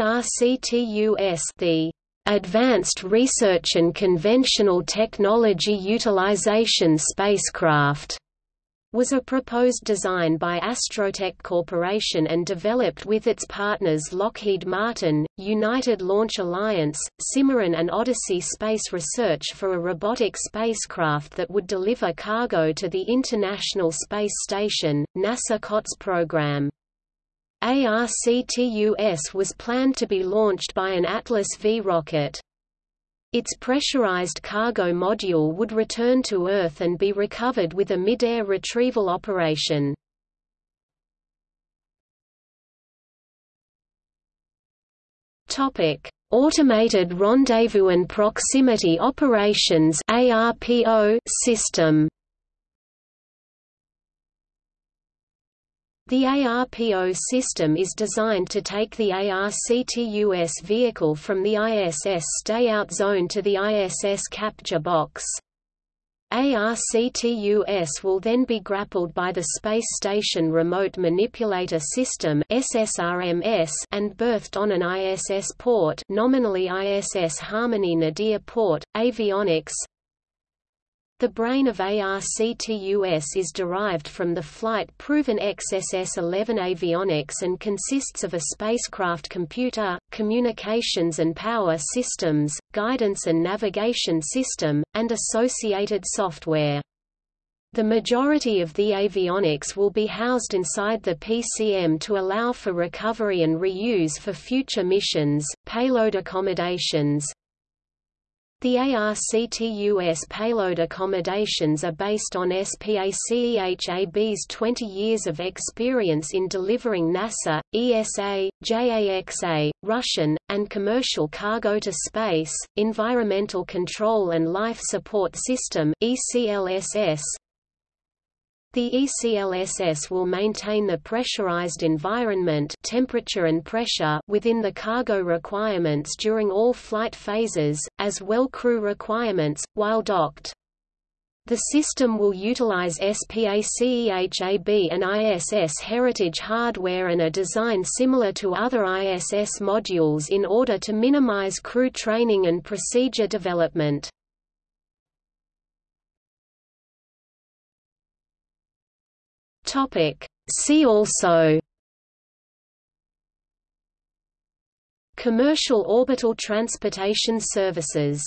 ARCTUS the Advanced Research and Conventional Technology Utilization Spacecraft was a proposed design by Astrotech Corporation and developed with its partners Lockheed Martin, United Launch Alliance, Cimarron and Odyssey Space Research for a robotic spacecraft that would deliver cargo to the International Space Station, NASA COTS program. ARCTUS was planned to be launched by an Atlas V rocket. Its pressurized cargo module would return to Earth and be recovered with a mid-air retrieval operation. Topic: Automated Rendezvous and Proximity Operations (ARPO) system. The ARPO system is designed to take the ARCTUS vehicle from the ISS stay-out zone to the ISS capture box. ARCTUS will then be grappled by the Space Station Remote Manipulator System and berthed on an ISS port nominally ISS Harmony Nadir port, avionics, the brain of ARCTUS is derived from the flight-proven XSS-11 avionics and consists of a spacecraft computer, communications and power systems, guidance and navigation system, and associated software. The majority of the avionics will be housed inside the PCM to allow for recovery and reuse for future missions, payload accommodations, the ARCTUS payload accommodations are based on SPACEHAB's 20 years of experience in delivering NASA, ESA, JAXA, Russian, and commercial cargo to space, Environmental Control and Life Support System ECLSS, the ECLSS will maintain the pressurized environment temperature and pressure within the cargo requirements during all flight phases, as well crew requirements, while docked. The system will utilize SPACEHAB and ISS heritage hardware and a design similar to other ISS modules in order to minimize crew training and procedure development. Topic. See also Commercial orbital transportation services